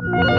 Yeah.